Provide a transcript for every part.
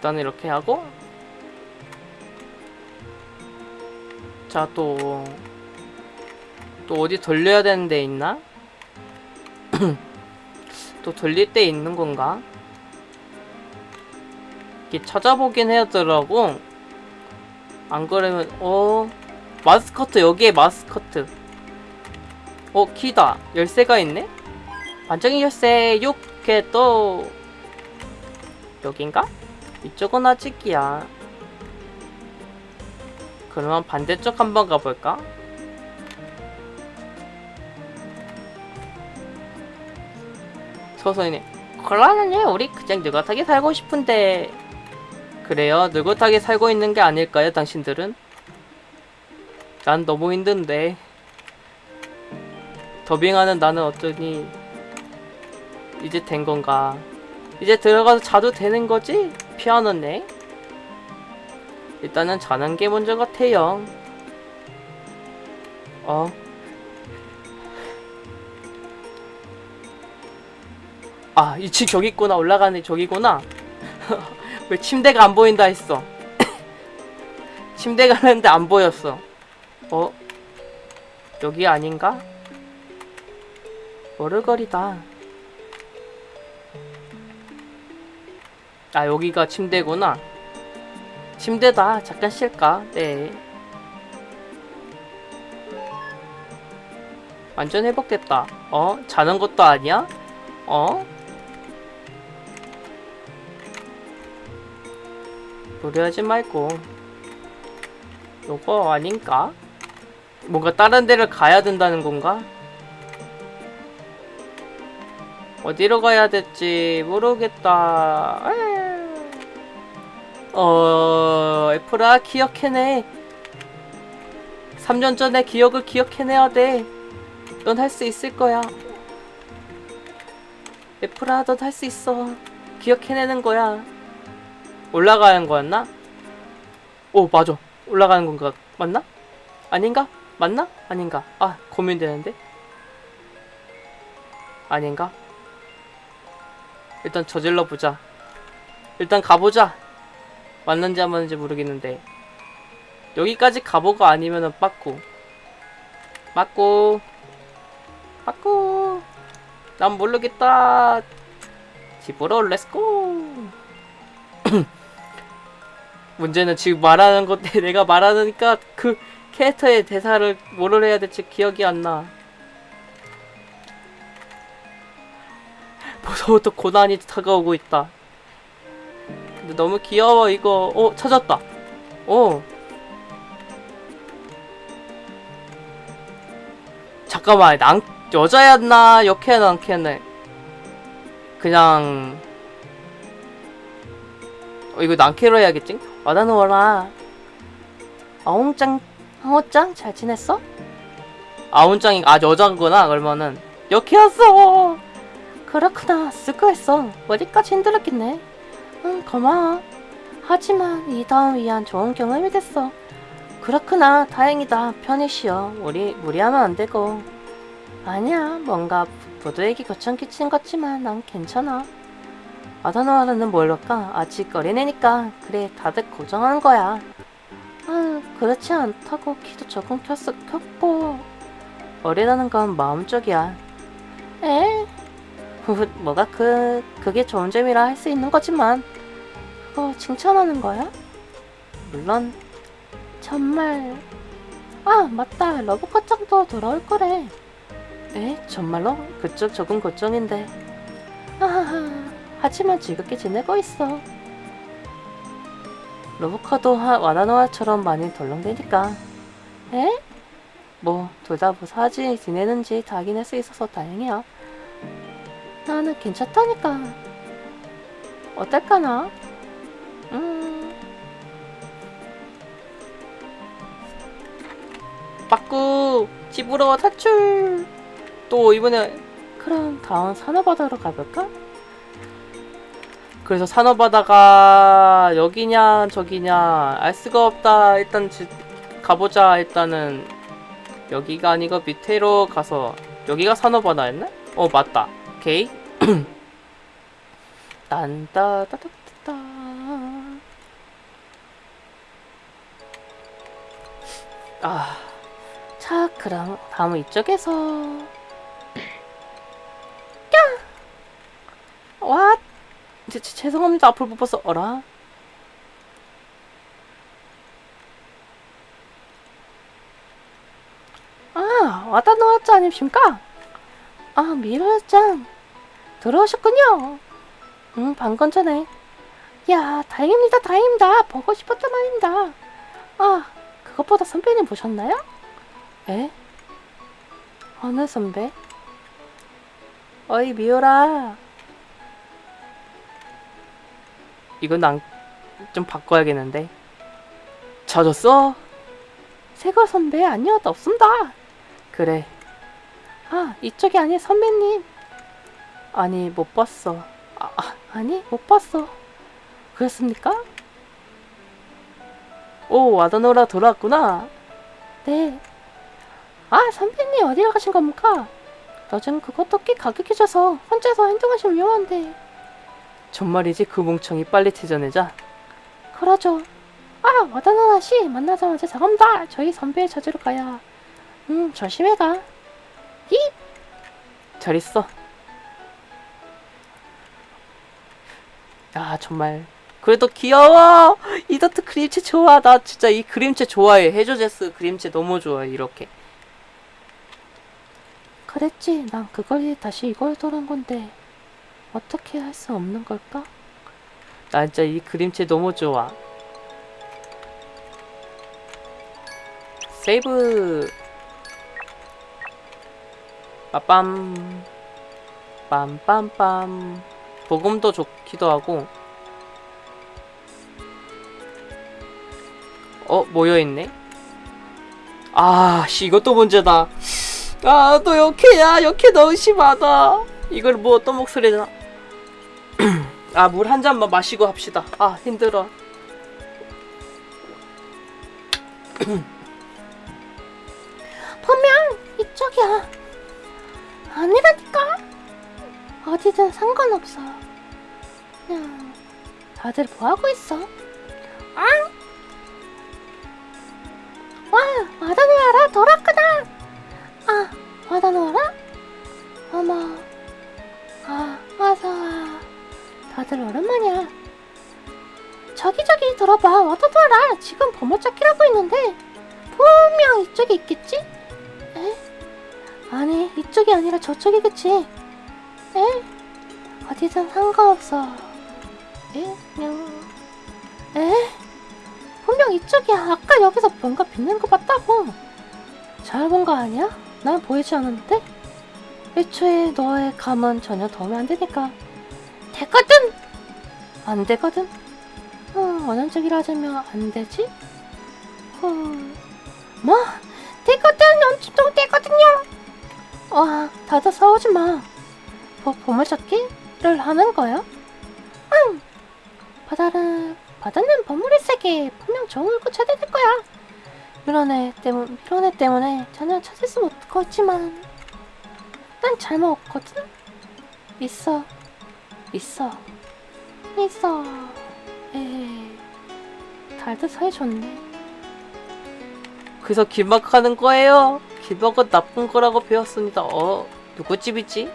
일단 이렇게 하고 자또또 어디 돌려야 되는 데 있나? 또 돌릴 데 있는 건가? 이게 찾아보긴 해야 되더라고 안 그러면 어 마스커트 여기에 마스커트 어 키다 열쇠가 있네? 반짝이 열쇠 6개 또 여긴가? 이쪽은 아직이야 그러면 반대쪽 한번 가볼까? 서서이네 곤란하네 우리 그냥 느긋하게 살고 싶은데 그래요 느긋하게 살고 있는 게 아닐까요 당신들은? 난 너무 힘든데 더빙하는 나는 어쩌니 이제 된 건가 이제 들어가서 자도 되는 거지? 피아노네 일단은 자는 게 먼저 같아요 어 아, 2층 저기 있구나. 올라가는 저기구나. 왜 침대가 안 보인다 했어. 침대 가는데 안 보였어. 어? 여기 아닌가? 머르거리다. 아, 여기가 침대구나. 침대다. 잠깐 쉴까? 네. 완전 회복됐다. 어? 자는 것도 아니야? 어? 무리하지 말고 요거 아닌가? 뭔가 다른 데를 가야 된다는 건가? 어디로 가야 될지 모르겠다. 어... 애플아 기억해내 3년 전에 기억을 기억해내야 돼 넌 할 수 있을 거야 애플아 넌 할 수 있어 기억해내는 거야 올라가는 거였나? 오 맞아 올라가는 건가 맞나? 아닌가? 맞나? 아닌가? 아 고민되는데? 아닌가? 일단 저질러 보자. 일단 가보자. 맞는지 안 맞는지 모르겠는데. 여기까지 가보고 아니면은 빠꾸. 빠꾸. 빠꾸. 난 모르겠다. 집으로 let's go 문제는 지금 말하는 건데 내가 말하니까 그 캐릭터의 대사를 뭐를 해야 될지 기억이 안 나. 벌써부터 고난이 다가오고 있다. 근데 너무 귀여워 이거. 어 찾았다. 어. 잠깐만 난 여자였나 역해나 남캐네. 그냥 어, 이거 난캐로 해야겠지? 와다노워라 아웅짱 아웅짱 잘 지냈어? 아웅짱이 아 여자구나 그러면은. 역해였어! 그렇구나. 수고했어. 어디까지 힘들었겠네. 응 고마워. 하지만 이 다음 위한 좋은 경험이 됐어. 그렇구나. 다행이다. 편히 쉬어 우리 무리하면 안 되고. 아니야. 뭔가 부두에게 고청 끼친 것 같지만 난 괜찮아. 아다노아라는 뭘까? 아직 어린애니까. 그래 다들 고정하는 거야 아 그렇지 않다고 키도 조금 켰어, 켰고 어리다는 건 마음 쪽이야 에? 뭐가 그 그게 좋은 점이라 할 수 있는 거지만 그거 칭찬하는 거야? 물론 정말 아 맞다 러브컷장도 돌아올 거래 에? 정말로? 그쪽 조금 걱정인데 하하하 하지만 즐겁게 지내고 있어. 로보카도 와나노아처럼 많이 덜렁대니까. 에? 뭐, 둘 다 무사하지 지내는지 확인할 수 있어서 다행이야. 나는 괜찮다니까. 어떨까나? 음. 빠꾸! 집으로 탈출! 또 이번에 그럼 다음 산호바다로 가볼까? 그래서 산호바다가 여기냐 저기냐 알 수가 없다 일단 지, 가보자 일단은 여기가 아니고 밑으로 가서 여기가 산업바다였나? 어 맞다 오케이 딴따따따따 아, 자 그럼 다음은 이쪽에서 야! 와 죄송합니다 앞을 못 봐서 어라 아, 와다 놓았지 않으십니까? 아, 미로였짱. 들어오셨군요. 응, 방금 전에. 야, 다행입니다, 다행입니다. 보고 싶었단 말입니다. 아, 그것보다 선배님 보셨나요? 에? 어느 선배? 어이, 미호라. 이건 난좀 바꿔야겠는데. 젖었어? 세걸 선배 아니어도 없습니다. 그래. 아, 이쪽이 아니 선배님. 아니, 못 봤어. 아, 아, 아니, 못 봤어. 그랬습니까? 오, 와다노라 돌아왔구나. 네. 아, 선배님 어디로 가신 겁니까? 요즘 그것도 꽤 가격해져서 혼자서 행동하시면 위험한데. 정말이지 그 뭉청이 빨리 찾아내자. 그러죠. 아, 와다노라 씨 만나자마자 잠깐다. 저희 선배의 찾으러 가야. 음, 조심해 가. 힙. 잘 있어. 야, 정말. 그래도 귀여워. 이더트 그림체 좋아. 나 진짜 이 그림체 좋아해. 해조제스 그림체 너무 좋아해. 이렇게. 그랬지. 난 그걸 다시 이걸 돌은 건데 어떻게 할 수 없는 걸까? 나 진짜 이 그림체 너무 좋아. 세이브. 빠빰. 빰빰빰. 복음도 좋기도 하고. 어, 모여있네? 아, 씨, 이것도 문제다. 아, 또 역해야. 역해 너무 심하다. 이걸 뭐또 목소리나. 아, 물 한 잔만 마시고 합시다. 아, 힘들어. 분명 이쪽이야. 아니라니까. 어디든 상관없어. 그냥 다들 뭐 하고 있어? 아? 와, 와다노아라 돌았구나. 아, 와다노아라? 어머. 아, 어서 와. 다들 오랜만이야. 저기 저기 들어봐. 와다노아라. 지금 보물찾기라고 있는데 분명 이쪽에 있겠지? 에? 아니, 이쪽이 아니라 저쪽이겠지. 에? 어디든 상관없어. 에? 그냥... 에? 분명 이쪽이야. 아까 여기서 뭔가 빛나는 거 봤다고. 잘 본 거 아니야? 난 보이지 않았는데? 애초에 너의 감은 전혀 도움이 안 되니까. 되거든! 안 되거든? 어, 원한적이라 하자면 안 되지? 어... 뭐? 되거든! 엄청 되거든요! 와, 다들 싸우지 마. 뭐, 보물찾기를 하는 거야? 응! 바다는, 바다는 보물의 세계. 분명 좋은 걸 찾아야 될 거야. 이런 애 때문, 이런 애 때문에 전혀 찾을 수 없겠지만, 난 잘 먹었거든? 있어. 있어. 있어. 에이. 달도 사이 좋네. 그래서 길막하는 거예요. 길막은 나쁜 거라고 배웠습니다. 어, 누구 집이지?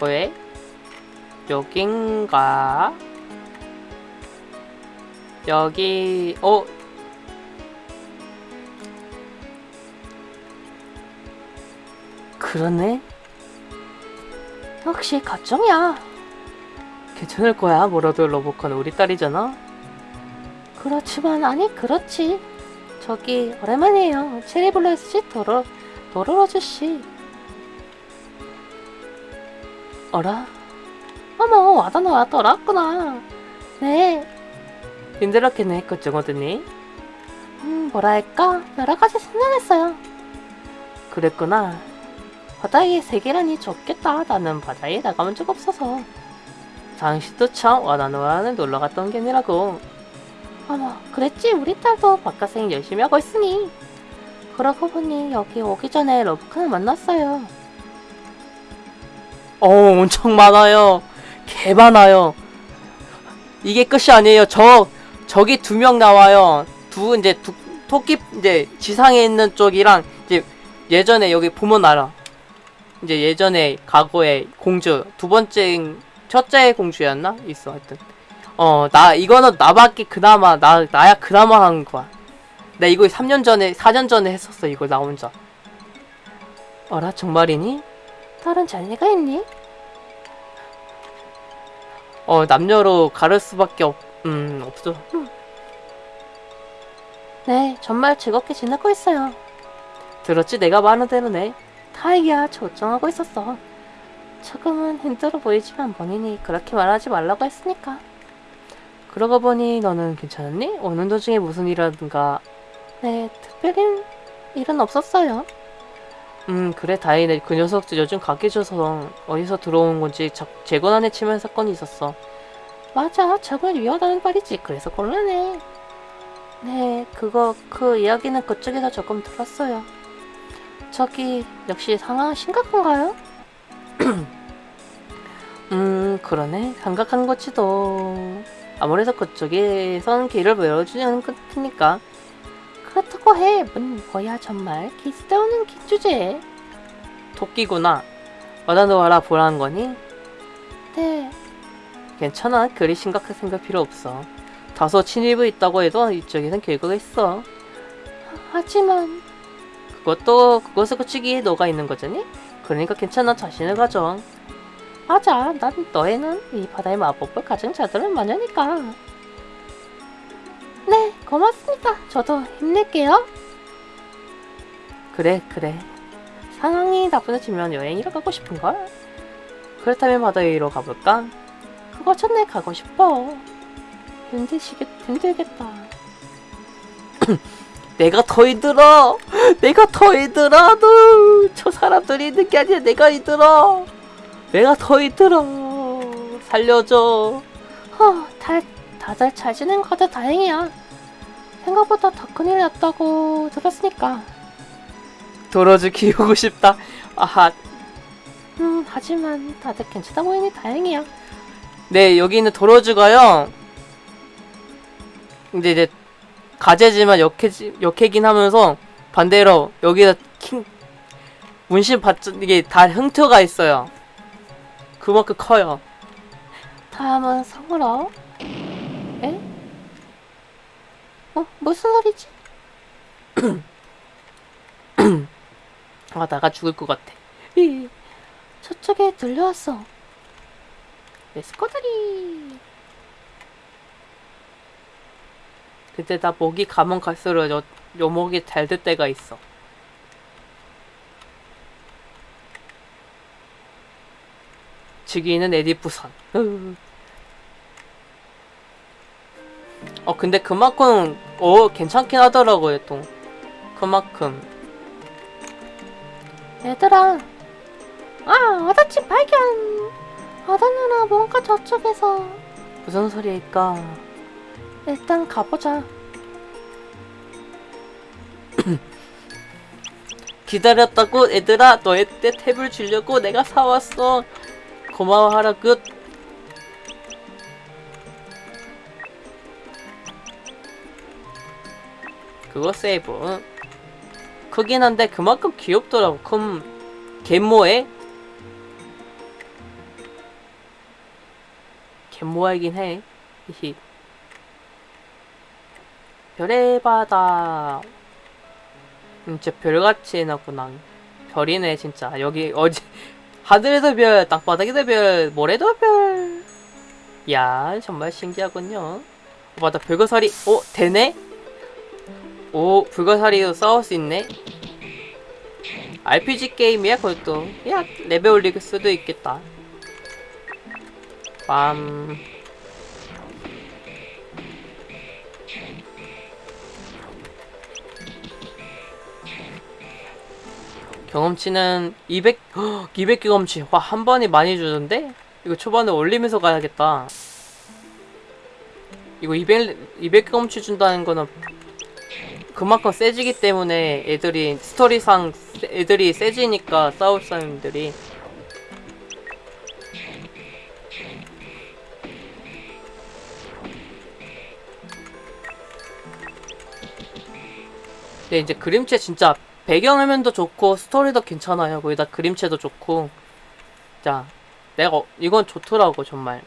왜? 여긴가? 여기, 어? 그러네? 역시 가정이야. 괜찮을 거야. 뭐라도 러브컨 우리 딸이잖아. 그렇지만 아니 그렇지. 저기 오랜만이에요. 체리블레스 씨 도로 도로로즈 씨. 어라? 어머 와다노 돌아왔구나. 네. 힘들었겠네 그쪽 어드니? 음 뭐랄까 여러 가지 생각했어요. 그랬구나. 바다의 세계라니 좋겠다. 나는 바다에 나가본 적 없어서. 당신도 참 와나노와는 놀러 갔던 게 아니라고. 그랬지 우리 딸도 바깥생 열심히 하고 있으니 그러고 보니 여기 오기 전에 러브칸을 만났어요 어, 엄청 많아요. 개 많아요. 이게 끝이 아니에요. 저, 저기 두 명 나와요. 두, 이제, 두, 토끼, 이제, 지상에 있는 쪽이랑, 이제, 예전에 여기 보면 알아. 이제 예전에, 과거에 공주, 두 번째, 첫째 공주였나? 있어, 하여튼. 어, 나, 이거는 나밖에 그나마, 나, 나야 그나마 한 거야. 나 이거 3년 전에, 4년 전에 했었어, 이거 나 혼자. 어라, 정말이니? 딸은 잘리가 있니? 어 남녀로 가를 수밖에 없, 음 없어. 네 정말 즐겁게 지내고 있어요 들었지? 내가 말한 대로네. 다행이야 조정하고 있었어 조금은 힘들어 보이지만 본인이 그렇게 말하지 말라고 했으니까 그러고 보니 너는 괜찮았니? 오는 도중에 무슨 일이라든가. 네 특별히 일은 없었어요 음 그래 다행이네. 그 녀석들 요즘 각기 줘서 어디서 들어온 건지 자, 재건안에 치면 사건이 있었어. 맞아 정말 위험하다는 말이지 그래서 곤란해 네 그거 그 이야기는 그쪽에서 조금 들었어요 저기 역시 상황 심각한가요? 음 그러네. 감각한 거지도. 아무래도 그쪽에선 길을 열어주려는 것 같으니까. 그렇다고 해 뭐, 뭐야 정말 기스다우는 기주제 토끼구나. 와다노와라 보라는 거니? 네 괜찮아. 그리 심각하게 생각 필요 없어. 다소 침입이 있다고 해도 이쪽에선 결과가 있어. 하지만 그것도 그것을 고치기에 너가 있는 거잖니? 그러니까 괜찮아. 자신을 가져. 맞아 난 너에는 이 바다의 마법을 가진 자들은 마녀니까 네 고맙습니다 저도 힘낼게요 그래 그래. 상황이 나쁘지면 여행이라 가고 싶은걸? 그렇다면 바다 위로 가볼까? 그거 전에 가고 싶어 힘드시겠 힘들겠다 내가 더 힘들어. 내가 더 힘들어. 너. 저 사람들이 있는 게 아니야. 내가 힘들어. 내가 더 힘들어. 살려줘. 허, 다, 다들 잘 지낸 거 같아 다행이야 생각보다 더 큰일 났다고 들었으니까 도로주 키우고 싶다. 아하. 음 하지만 다들 괜찮아 보이니 다행이야 네, 여기 있는 도로주가요. 근데 이제 가재지만 역해지, 역해긴 하면서 반대로 여기다 킹 문신 받 이게 다 흥트가 있어요. 그만큼 커요. 다음은 성으로 에? 어? 무슨 소리지? 아 나가 죽을 것 같아. 이, 저쪽에 들려왔어 레스코들이 근데 나 목이 가면 갈수록 요, 요 목이 잘 될 때가 있어. 즉위는 에디프선. 으. 어 근데 그만큼 어 괜찮긴 하더라고요 또. 그만큼 얘들아 아 아다치 발견 아다 누나 뭔가 저쪽에서 무슨 소리일까? 일단 가보자 기다렸다고 얘들아 때 탭을 주려고 내가 사왔어. 고마워하라 끝. 그거 세이브. 크긴 한데 그만큼 귀엽더라고. 큼 갯모에 갯모이긴 해. 히히. 별의 바다. 진짜 별같이 해놨구나. 별이네 진짜. 여기 어디 하늘에도 별, 땅바닥에도 별, 모래도 별. 야 정말 신기하군요. 어, 맞다 불가사리. 오 되네? 오 불가사리도 싸울 수 있네. RPG 게임이야 그것도. 야 레벨 올릴 수도 있겠다. 빰. 경험치는 200, 200 경험치. 와, 한 번에 많이 주던데? 이거 초반에 올리면서 가야겠다. 이거 200 200 경험치 준다는 거는 그만큼 세지기 때문에 애들이 스토리상 세- 애들이 세지니까 싸울 사람들이 근데 이제 그림체 진짜 배경화면도 좋고 스토리도 괜찮아요. 거기다 그림체도 좋고. 자 내가 어- 이건 좋더라고 정말.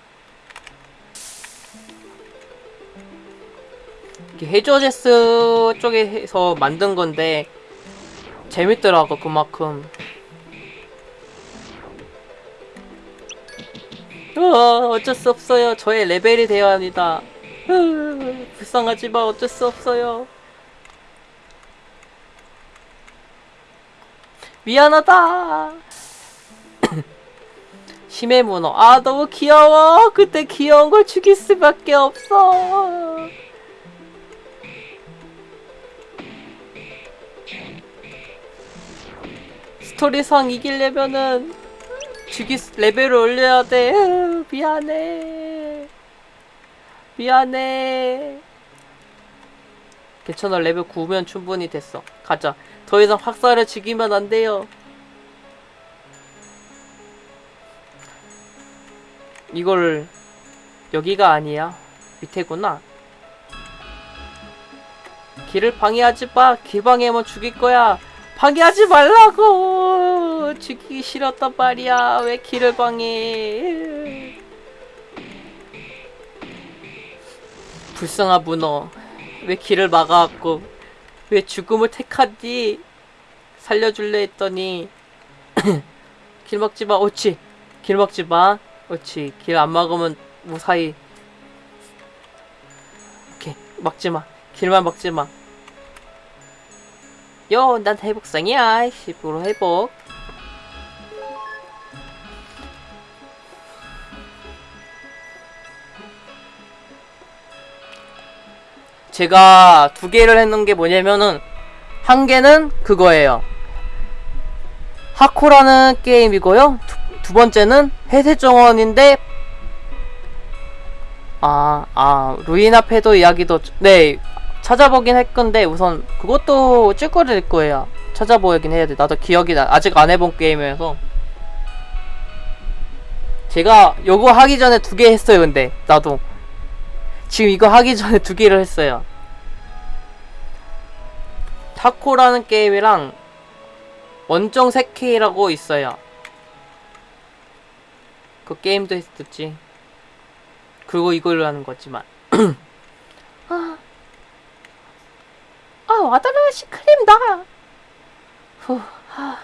이게 해저제스 쪽에서 만든 건데 재밌더라고 그만큼. 으아, 어쩔 수 없어요. 저의 레벨이 되어야 합니다. 으, 불쌍하지만 어쩔 수 없어요 미안하다 심해 문어 아 너무 귀여워 그때 귀여운 걸 죽일 수밖에 없어 스토리상 이기려면은 죽이 레벨을 올려야 돼. 으, 미안해. 미안해. 괜찮아 레벨 9면 충분히 됐어. 가자. 더 이상 학살을 죽이면 안 돼요. 이걸 여기가 아니야. 밑에구나. 길을 방해하지 마. 길 방해하면 죽일 거야. 방해하지 말라고 죽이기 싫었단 말이야 왜 길을 방해 불쌍한 문어 왜 길을 막아왔고 왜 죽음을 택하지 살려줄래 했더니 길 막지마 옳지 길 막지마 옳지 길 안 막으면 무사히 오케이 막지마 길만 막지마 요, 난 회복상이야. 10% 회복. 제가 두 개를 했는 게 뭐냐면은 한 개는 그거예요. 하코라는 게임이고요. 두, 두 번째는 해세 정원인데 아, 아, 루이나 페도 이야기도 네, 찾아보긴 할 건데 우선 그것도 찔거릴 거예요. 찾아보긴 해야 돼. 나도 기억이 나. 아직 안 해본 게임이어서. 제가 요거 하기 전에 두 개 했어요. 근데 나도 지금 이거 하기 전에 두 개를 했어요. 타코라는 게임이랑 원정 세케이라고 있어요. 그 게임도 했었지. 그리고 이걸로 하는 거지만. 아, 아 와다르 시크림다. 후, 하.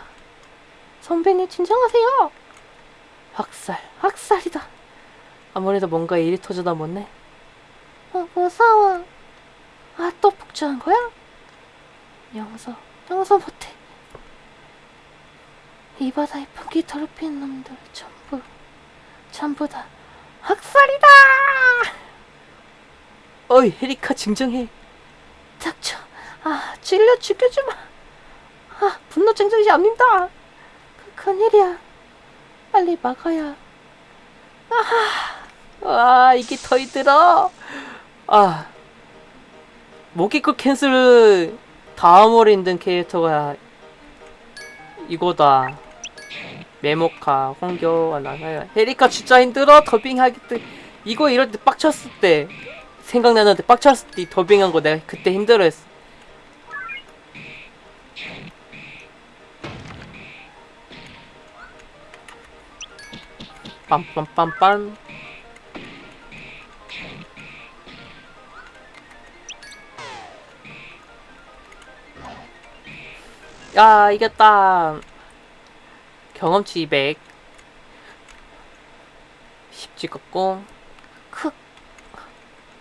선배님 진정하세요. 학살, 학살이다. 아무래도 뭔가 일이 터져다 못네. 어, 무서워. 아, 또 폭주한 거야? 용서, 용서 못해. 이 바다에 풍기 더럽힌 놈들 전부, 전부 다 학살이다! 어이, 헤리카 진정해. 닥쳐. 아, 찔려 죽여주마. 아, 분노 쟁정이 압니다. 그, 큰일이야. 빨리 막아야. 아, 이게 더 힘들어. 아. 모기코 캔슬 다음으로 힘든 캐릭터가 이거다. 메모카, 홍교, 나나야. 헤리카 진짜 힘들어. 더빙하기 때. 이거 이럴 때 빡쳤을 때. 생각나는데 빡쳤을 때 더빙한 거 내가 그때 힘들어했어. 빰빰빰빰. 야, 이겼다. 경험치 200. 10 찍었고. 크.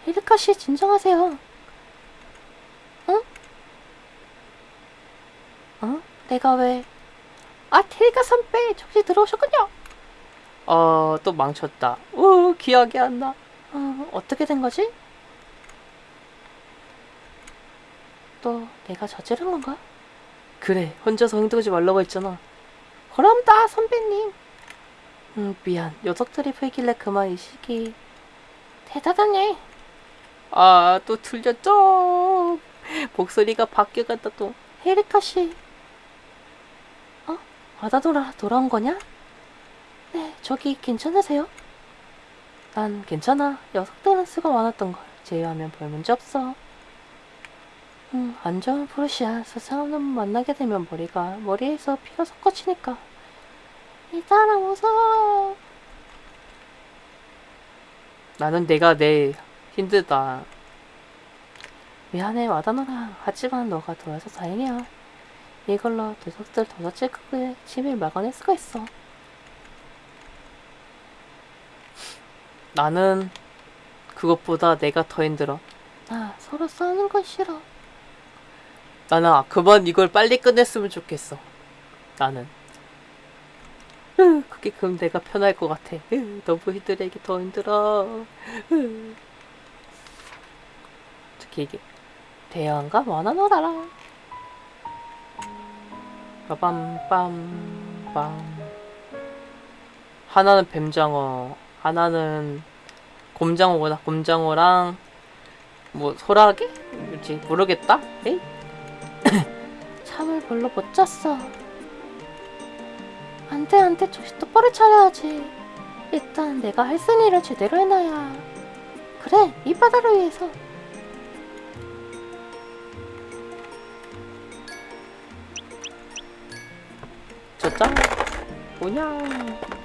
에리카 씨, 진정하세요. 응? 어? 내가 왜? 아, 테리카 선배, 정신 들어오셨군요. 어, 또 망쳤다. 우, 기억이 안 나. 어, 어떻게 된 거지? 또 내가 저지른 건가? 그래, 혼자서 흔들지 말라고 했잖아. 그럼다, 선배님. 음, 미안. 녀석들이 풀길래 그만 이 시기. 대단하네. 아, 또 틀렸죠. 목소리가 바뀌어간다 또. 에리카 씨. 어? 아다돌아 돌아온 거냐? 네, 저기 괜찮으세요? 난 괜찮아. 녀석들은 수가 많았던 걸 제외하면 별 문제 없어. 음, 안 좋은. 세상한 놈 만나게 되면 머리가 머리에서 피가 섞어치니까. 이 사람 무서워. 나는 내가 내 힘들다. 미안해 와다노라. 하지만 너가 돌아서 다행이야. 이걸로 녀석들 도서질 크게 치밀 막아낼 수가 있어. 나는 그것보다 내가 더 힘들어. 아, 서로 싸우는 건 싫어. 나는 아, 그만 이걸 빨리 끝냈으면 좋겠어. 나는. 으, 그게 그럼 내가 편할 것 같아. 으, 너무 힘들에게 더 힘들어. 으. 특히 이게 대형과 원하노라라. 빠밤빰빰 하나는 뱀장어 하나는 곰장어구나 곰장어랑 뭐 소라게? 뭐지 모르겠다 에이? 잠을 별로 못 잤어. 안 돼, 안 돼. 정신 똑바로 차려야지. 일단 내가 할쓴 일을 제대로 해놔야. 그래, 이 바다를 위해서. 저짱 뭐냐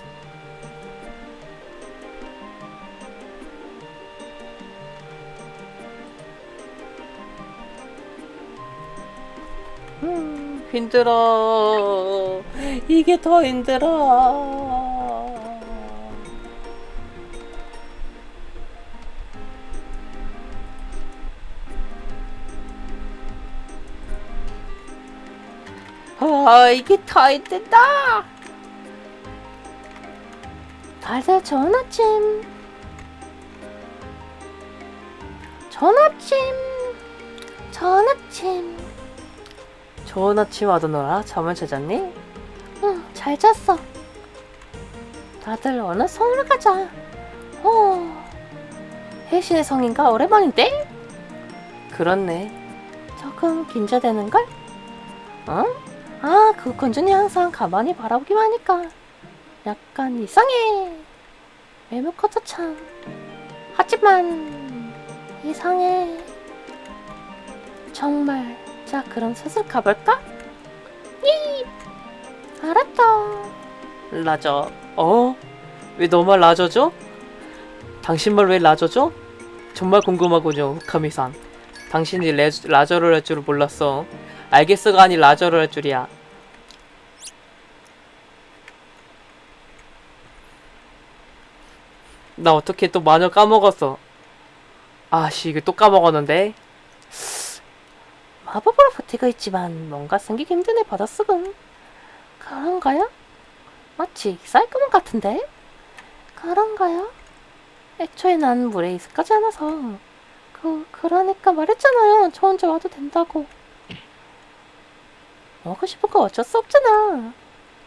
힘들어 이게 더 힘들어 아 이게 더 힘들다 달달 좋은 아침. 좋은 아침. 좋은 아침 아드노라 잠을 잘 잤니? 응, 잘 잤어. 다들 어느 성으로 가자. 어. 혜신의 성인가 오랜만인데? 그렇네 조금 긴장되는걸? 어? 아, 그 건준이 항상 가만히 바라보기만 하니까 약간 이상해. 외모컷도 참. 하지만 이상해. 정말. 자, 그럼 슬슬 가볼까? 이 알았다. 라저 어? 왜 너만 라저죠? 당신말 왜 라저죠? 정말 궁금하군요 후카미상 당신이 레, 라저를 할 줄을 몰랐어 알겠어가 아니 라저를 할 줄이야 나 어떻게 또 마녀 까먹었어 아씨 이거 또 까먹었는데 마법으로 버티고 있지만 뭔가 생기기 애 받아쓰군. 그런가요? 마치 사이클몬 같은데? 그런가요? 애초에 난 물에 익숙하지 않아서 그 그러니까 말했잖아요. 저 혼자 와도 된다고. 먹고 싶은 거 어쩔 수 없잖아.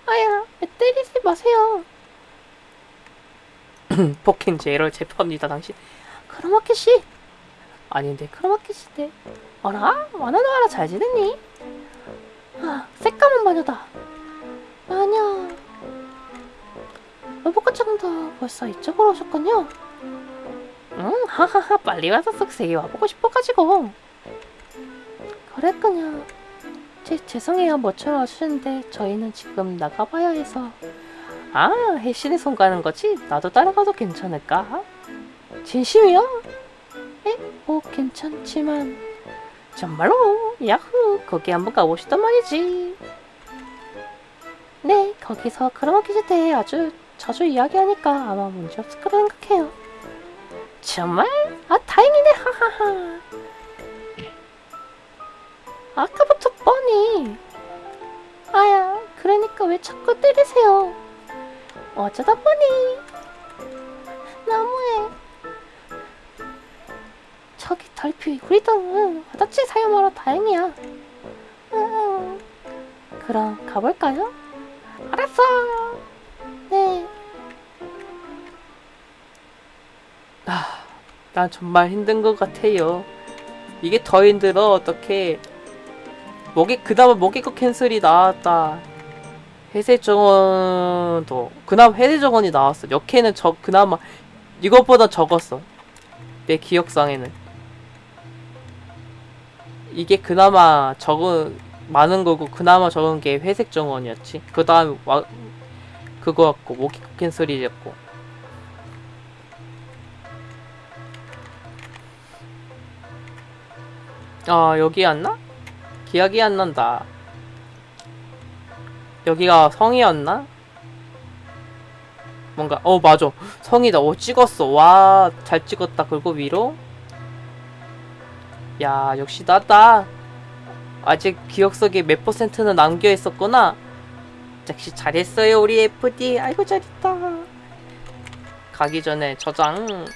아야, 애 때리지 마세요. 포킹 제로를 제포합니다 당신 크로마키 씨, 아닌데 크로마키 씨네. 어라, 와나나와라 잘 지냈니? 아, 새까만 마녀다. 마녀. 로봇과장도 벌써 이쪽으로 오셨군요. 응, 하하하, 빨리 와서 쓱세게 와보고 싶어가지고. 그랬군요. 제, 죄송해요, 모처럼 와주셨는데 저희는 지금 나가봐야 해서. 아, 혜신이 손 가는 거지? 나도 따라가도 괜찮을까? 진심이요? 에? 뭐 괜찮지만. 정말로? 야후 거기 한번 가보시단 말이지. 네 거기서 크로마키즈 대해 아주 자주 이야기하니까 아마 문제 없을 거라 생각해요. 정말? 아 다행이네. 하하하. 아까부터 뻔히. 아야 그러니까 왜 자꾸 때리세요? 어쩌다 보니 너무해 저기 달피 우리도 와다치 사용하러 다행이야. 음, 그럼 가볼까요? 알았어. 네. 아, 난 정말 힘든 것 같아요. 이게 더 힘들어 어떻게? 목에 그나마 목에거 캔슬이 나왔다. 회색 정원도 그나마 회색 정원이 나왔어. 역해는 저 그나마 이것보다 적었어. 내 기억상에는 이게 그나마 적은 많은 거고 그나마 적은 게 회색 정원이었지. 그 다음 와 그거 같고 목에거 캔슬이었고. 아 여기였나? 기억이 안 난다. 여기가 성이었나? 뭔가 어 맞아 성이다. 오 찍었어. 와 잘 찍었다. 그리고 위로 야 역시 나다. 아직 기억 속에 몇 퍼센트는 남겨 있었구나. 역시 잘했어요 우리 FD. 아이고 잘했다. 가기 전에 저장.